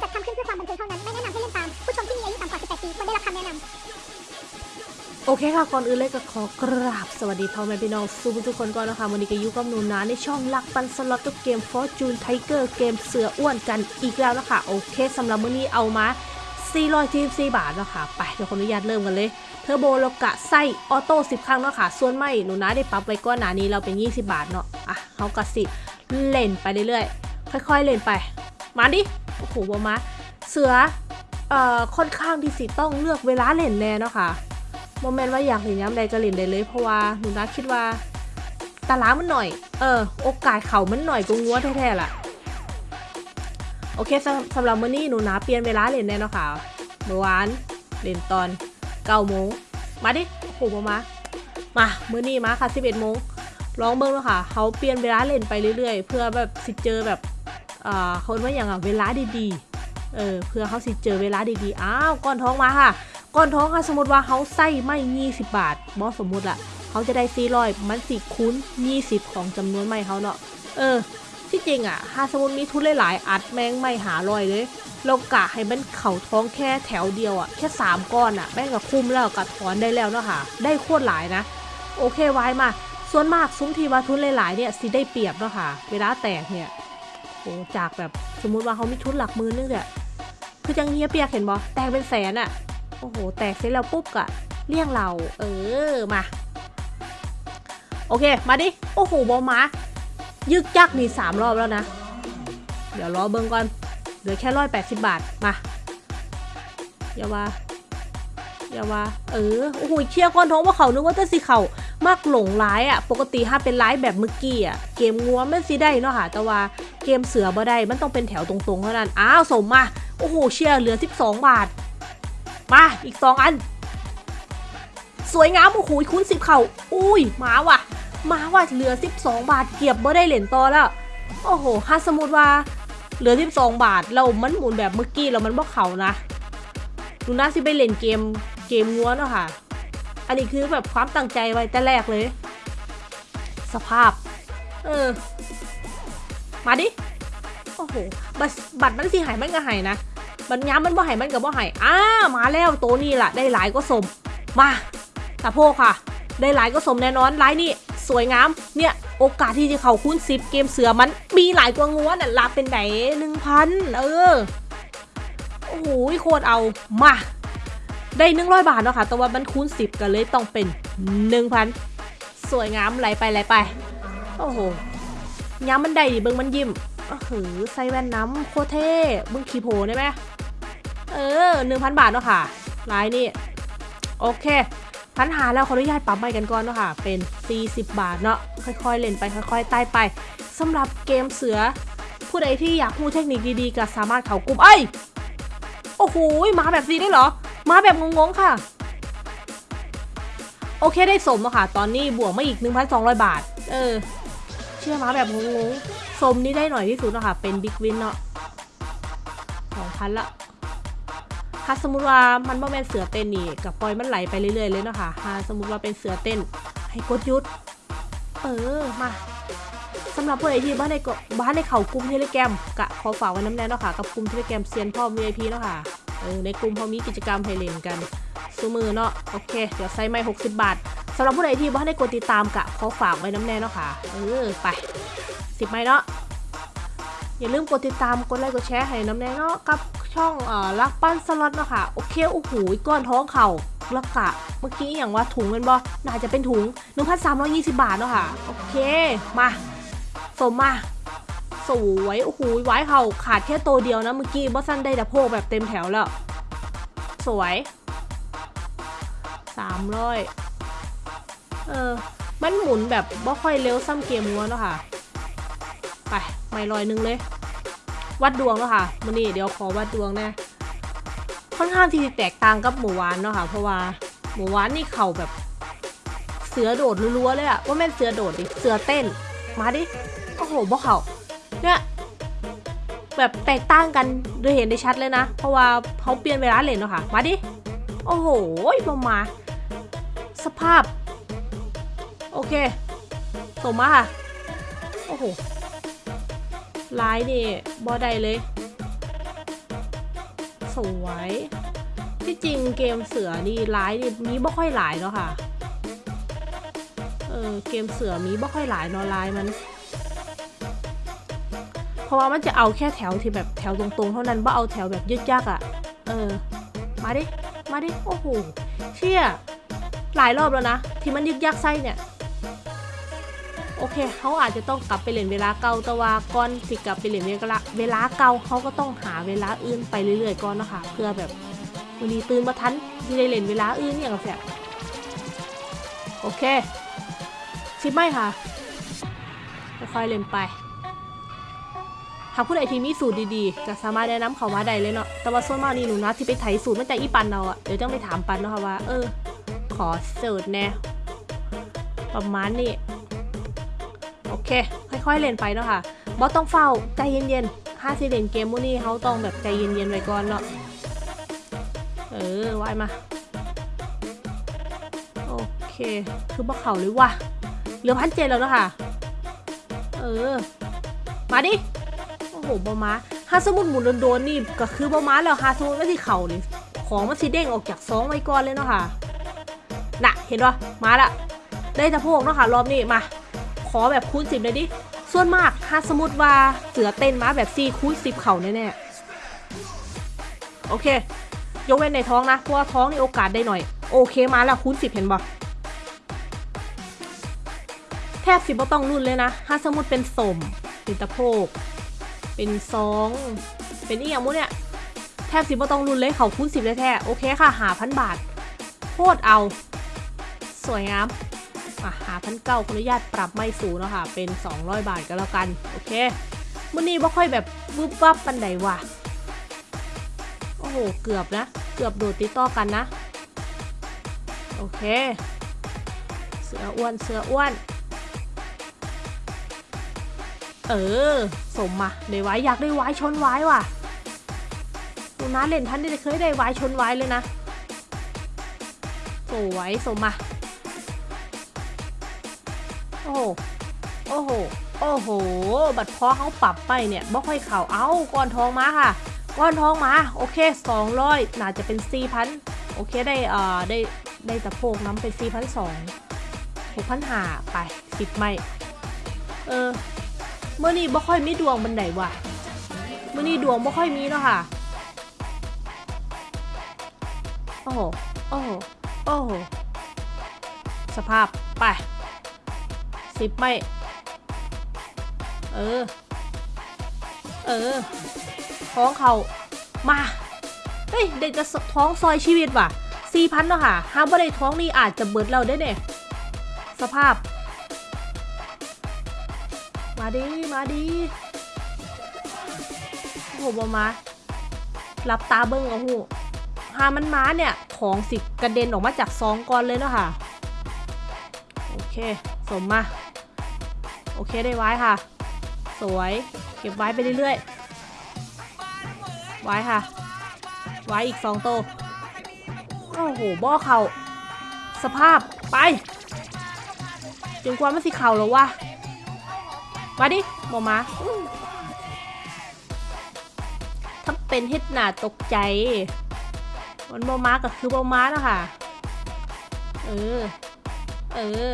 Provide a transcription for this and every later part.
จัดทำขึ้นเพื่อความบันเทิงเท่านั้น ไม่แนะนำให้เล่นตาม ผู้ชมที่มีอายุต่ำกว่า 18 ปีควรได้รับคำแนะนำโอเคค่ะ ก่อนอื่นเลยก็ขอกราบสวัสดีพ่อแม่พี่น้องสู้ทุกคนก่อนนะคะวันนี้ก็ยุกับหนูนาในช่องลักปันสล็อตกับเกม Fortune Tiger เกมเสืออ้วนกันอีกแล้วนะคะโอเคสำหรับมื้อนี้เอามา444บาทเนาะคะไปเดี๋ยวขออนุญาตเริ่มกันเลย เทอร์โบแล้วกะไส้ออโต้10 ครั้งเนาะค่ะ ส่วนไม่หนูนาได้ปรับไว้ก้อนหนานี้เราเป็น 20 บาทเนาะ อะเขากะสิ เล่นไปเรื่อยๆ ค่อยๆ เล่นไป มาดิ โอ้โหบอมาเสือเอ่อค่อนข้างที่สิต้องเลือกเวลาเล่นแน่เนาะค่ะโมเมนต์ว่าอยากเห็นย้ำใดก็เล่นได้เลย เพราะว่าหนูนะคิดว่าตารางมันหน่อย เออ โอกาสเขามันหน่อยก็งัวแท้ๆล่ะ โอเคสำสำหรับมื้อนี้หนูนะเปลี่ยนเวลาเล่นแน่เนาะค่ะ เมื่อวานเล่นตอน9โมง มาดิโอ้โหมา มามามื้อนี้มาค่ะ11โมงลองเบิ่งเนาะค่ะเขาเปลี่ยนเวลาเล่นไปเรื่อยๆ เพื่อแบบสิเจอแบบ อ่าเขาเรียกว่าอย่างอะเวลาดีๆ เออเพื่อเขาสิเจอเวลาดีๆ อ้าวก้อนท้องมาค่ะก่อนท้องค่ะสมมติว่าเขาใส่ไม่20บาทบอสมมติอะเขาจะได้400มันสิคูณ20ของจำนวนไม่เขาเนาะ เออ ที่จริงอะถ้าสมมติมีทุนหลายๆอัดแมงไม่หาลอยเลยเรากะให้มันเข่าท้องแค่แถวเดียวอะแค่3ก้อนอะแม่งก็คุ้มแล้วกะถอนได้แล้วเนาะค่ะ ได้โคตรหลายนะ โอเคไว้มาส่วนมากซุ้มทีว่าทุนหลายๆเนี่ยสิได้เปรียบเนาะค่ะ เวลาแตกเนี่ย จากแบบสมมุติว่าเขามีทุนหลักมือนึงเนี่ยคือจังเฮียเปียกเห็นบอแตกเป็นแสนอะโอ้โห แตกเสร็จแล้วปุ๊บกะเลี่ยงเรา เออ มา โอเค มาดิ โอ้โห บอมา ยึกยักนี่สามรอบแล้วนะ เดี๋ยวรอเบิ้งก่อน เหลือแค่ร้อยแปดสิบบาท มาอย่าว่าอย่าว่า เออ โอ้โหเชียก้อนท้องว่าเขานึกว่าจะสิเขา มากหลงร้ายอะ่ะ ปกติถ้าเป็นร้ายแบบเมื่อกี้อะ เกมงัวมันสิได้เนาะค่ะ แต่ว่าเกมเสือบ่ได้ มันต้องเป็นแถวตรงๆเท่านั้น อ้าวสมมา โอ้โห เชี่ยเหลือ 12 บาท มา อีกสองอัน สวยงาม โอ้โหคูณสิบเข่า อุ้ย มาว่ะ มาว่ะ เหลือ 12 บาท เกียบบ่ได้เหรียญต่อแล้ว โอ้โหถ้าสมมติว่า เหลือ 12 บาท เรามันหมุนแบบเมื่อกี้เรามันบ่เข่านะ ดูน่าสิไปเล่นเกม เกมงัวเนาะค่ะ อันนี้คือแบบความตั้งใจไว้แต่แรกเลย สภาพ เออ มาดิ โอ้โห บัตรบัตรมันสิหายมันก็หายนะ บัญญามมันบ่หายมันกับบ่ใหายอ้ามาแล้วโตนี้ล่ะ ได้หลายก็สม มาตะโพกค่ะ ได้หลายก็สมแน่นอนไลน์นี่สวยงาม เนี่ย โอกาสที่จะเข้าคูณสิบเกมเสือมันมีหลายกว่างัวน่ะลาเป็นไหนหนึ่งพันเออ โอ้โหโคตรเอา มา ได้หนึ่งร้อยบาทเนาะค่ะ แต่ว่ามันคูณสิบกันเลยต้องเป็นหนึ่งพันสวยงามไหลไปไหลไป โอ้โหย้ำมันได้ดิเบิ้งมันยิ้มโอ้โหใส่แว่นน้ำโคเท่มึงขี่โผล่ได้ไหมเออหนึ่งพันบาทเนาะค่ะลายนี่ โอเคพันหาแล้วขออนุญาตปรับใหม่กันก่อนเนาะค่ะ เป็น 40 บาทเนาะค่อยๆ เล่นไปค่อยๆใต้ไปสำหรับเกมเสือ ผู้ใดที่อยากรู้เทคนิคดีๆ ก็สามารถเข้ากลุ่มเอ้ย โอ้โหมาแบบซีได้เหรอ มาแบบงงๆค่ะ โอเคได้สมแล้วค่ะ ตอนนี้บวกมาอีก 1,200 บาท เออ เชื่อมาแบบงงๆ สมนี่ได้หน่อยที่สุดนะค่ะเป็นบิ๊กวินเนาะ2,000ละถ้าสมมติว่ามันบ่แม่นเสือเต้นนี่กับปล่อยมันไหลไปเรื่อยๆเลยเนาะค่ะถ้าสมมติว่าเป็นเสือเต้น ให้กดยุด เออมาสำหรับผู้ใดที่บ้านในกบ้านในเขากลุ่มเทเลแกรมกะขอฝากไว้น้ำแน่เนาะค่ะกับกลุ่มเทเลแกรมเซียนพ่อ VIP เนาะค่ะ เออในกลุ่มเขามีกิจกรรมให้เล่นกันซูมือเนาะโอเค เดี๋ยวใส่ไม่ 60 บาทสำหรับผู้ใดที่บ้านในกดติดตามกะขอฝากไว้น้ำแน่เนาะค่ะเออไปสิบไม้เนาะอย่าลืมกดติดตามกดไลค์กดแชร์ให้น้ำแน่เนาะกับช่องเอ่อรักปั้นสล็อตเนาะค่ะโอเคโอ้โหก้อนท้องเข่าแล้วกะเมื่อกี้อย่างว่าถุงเป็นบ่น่าจะเป็นถุง 1,320 บาทเนาะค่ะโอเคมาสมมา สวย โอ้โหไว้เข่าขาดแค่ตัวเดียวนะเมื่อกี้บอสันได้แต่โพกแบบเต็มแถวแล้ว สวย300เออ มันหมุนแบบบ่ค่อยเร็วซ้ำเกมงัวเนาะค่ะ ไปไม่ลอยหนึงเลย วัดดวงเนาะค่ะมันนี่เดี๋ยวขอวัดดวงแน่ค่อนข้างที่จะแตกต่างกับหมูหวานเนาะค่ะ เพราะว่าหมูหวานนี่เข่าแบบ เสือโดดรัวๆเลยอะว่าแม่นเสือโดดดิ เสือเต้น มาดิ โอ้โหบ่เข่า เนี่ยแบบแตกต่างกันโดยเห็นได้ชัดเลยนะ เพราะว่าเขาเปลี่ยนเวลาเลนเนาะค่ะ มาดิ โอ้โหลงมา สภาพ โอเค ส่งมาค่ะ โอ้โหลายนี่บอได้เลย สวย ที่จริงเกมเสือนี่ร้ายนี่มีบ่ค่อยหลายเนาะค่ะ เออเกมเสือมีบ่ค่อยหลายเนาะลายมัน เพราะว่ามันจะเอาแค่แถวที่แบบแถวตรงๆ เท่านั้นว่าเอาแถวแบบยึดยักอะ่ะ เออ มาดิ มาดิ โอ้โห เชี่ย หลายรอบแล้วนะ ที่มันยึกยักไส้เนี่ย โอเค เขาอาจจะต้องกลับไปเล่นเวลาเก่าแต่ว่าก่อนที่กลับไปเล่นเวลาเวลาเก่าเขาก็ต้องหาเวลาอื่นไปเรื่อยๆก่อนนะคะ เพื่อแบบวันนี้ตื่นมาทันที่ได้เล่นเวลาอื่นอย่างกับแสบโอเคชิปไม่ค่ะค่อยๆเล่นไป หาผู้ใดที่มีสูตรดีๆก็สามารถแนะนำเขามาได้เลยเนาะแต่ว่าส่วนมากนี่หนูนะที่ไปไถสูตรมาจากอีปันเราอะเดี๋ยวต้องไปถามปันเนาะค่ะว่า เออ ขอสูตรแน่ประมาณนี้โอเค ค่อยๆเล่นไปเนาะค่ะบอสต้องเฝ้าใจเย็นๆถ้าสิเล่นเกมพวกนี้เขาต้องแบบใจเย็นๆไว้ก่อนเนาะเออวายมาโอเค คือบ่เขาเลยว่ะเหลือพันเจ็ดแล้วเนาะค่ะ เออ มาดิ โอ้โหบอมาฮาสมุดหมุนโดนๆนี่ก็คือบอมาแล้วฮาสมุดไม่ที่เข่านี่ของมันสีเด้งออกจากซองไว้ก่อนเลยเนาะค่ะน่ะเห็นปะมาละได้ตะโพกเนาะค่ะรอบนี้มา ขอแบบคูณสิบเลยดิส่วนมากถ้าสมมติว่าเสือเต้นมาแบบซีคูณสิบเข่าแน่ๆโอเค ยกเว้นในท้องนะเพราะว่าท้องนี่โอกาสได้หน่อย โอเคมาแล้วคูณสิบเห็นบ่แทบสิบต้องรุ่นเลยนะ ถ้าสมมติเป็นสมเป็นตะโพก เป็นซองเป็นอีหยังมุเนี่ยแทบสิบ่ต้องรุนเลยเขาคูณสิบเลยแท้โอเคค่ะหาพันบาทโคตรเอา สวยงามอะหาพันเก้าขออนุญาตปรับไม่สูงเนาะค่ะ เป็น 200 บาทก็แล้วกัน โอเคมื่อนี้บ่ค่อยแบบวึบวับปันใดว่ะ โอ้โห เกือบนะ เกือบโดดติดต่อกันนะ โอเค เสืออ้วน เสืออ้วน เออ สมมาได้ไว้อยากได้ไว้ชนไว้ว่ะดูนะเล่นท่านได้เคยได้ไว้ชนไว้เลยนะสวยสมมาโอ้โหโอ้โหโอ้โห บัตรพอเขาปรับไปเนี่ยบ่ค่อยเข่าเอาก้อนทองมาค่ะ ก้อนทองมาโอเค 200 น่าจะเป็น 4,000 โอเคได้เอ่อได้ได้ตะโพกน้ำเป็น 4,200 6,500 ไป10ไม่ เออ เมื่อนี้บ่ค่อยมีดวงบันไดว่ะเมื่อนี้ดวงบ่ค่อยมีเนาะค่ะ โอ้โห โอ้โห โอ้โห สภาพ ไปสิบไม่ เออ เออ ท้องเขามา เฮ้ย เด็กจะท้องซอยชีวิตว่ะสี่พันเนาะค่ะห้ามว่าได้ท้องนี่อาจจะเบิดเราได้เนี่ยสภาพ มาดีมาดีโอ้โหบอมาหลับตาเบิ้งโอ้โหหามันมาเนี่ย ของสิกระเด็นออกมาจากซองก่อนเลยเนาะค่ะ โอเค สมมา โอเคได้ไว้ค่ะ สวย เก็บไว้ไปเรื่อยๆ ไว้ค่ะ ไว้อีกสองโต โอ้โห บ่อเขาสภาพ ไปจนกว่ามันสิเข่าแล้ววะ มาดิบอมาถ้าเป็นเฮ็ดหนาตกใจ มันบอมาก็คือบอมาแล้วค่ะ เออ เออ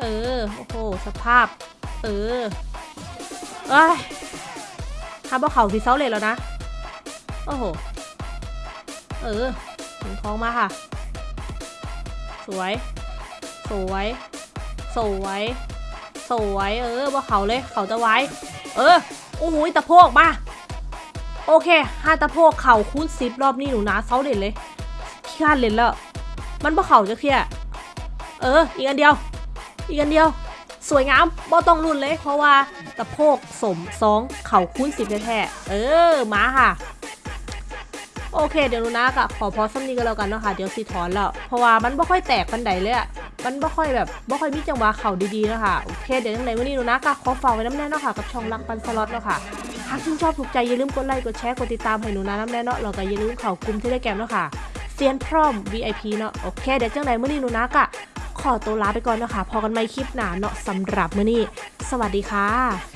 เออ โอ้โห สภาพ เออเอ้ยถ้าบ่เขาสีเซาเลยแล้วนะ โอ้โห เออถึงท้องมาค่ะ สวย สวย สวย สวยเออบ่เขาเลยเขาจะไว้ เออโอ้โหตะโพกมาโอเคห้าตะโพกเข่าคูณสิบรอบนี้หนูนะเซาเด่นเลยขี้ข้านเล่นแล้ว มันบ่เข่าจะเคลียเออ อีกอันเดียว อีกอันเดียว สวยงามบ่ต้องรุ่นเลย เพราะว่าตะโพกสมสองเข่าคูณสิบแท้ๆเออมาค่ะโอเคเดี๋ยวหนูนะกะขอพอสักนี้ก็แล้วกันเนาะค่ะเดี๋ยวสิถอนแล้วเพราะว่ามันบ่ค่อยแตกปันใดเลยอะ มันบ่ค่อยแบบบ่ค่อยมีจังหวะเข่าดีๆเนาะค่ะโอเคเดี๋ยวยังไงวันนี้หนูนะกะขอฝากไว้น้ำแน่เนาะค่ะกับช่องรักปันสล็อตเนาะค่ะหากชื่นชอบถูกใจอย่าลืมกดไลค์กดแชร์กดติดตามให้หนูนะน้ำแน่เนาะแล้วก็อย่าลืมเข่ากลุ่มที่ได้แกมเนาะค่ะเซียนพร้อม VIP เนาะโอเคเดี๋ยวจังไดมื้อนี้หนูนะกะขอตัวลาไปก่อนเนาะค่ะพอกันไม่คลิปหนาเนาะสำหรับมื่อนี้ สวัสดีค่ะ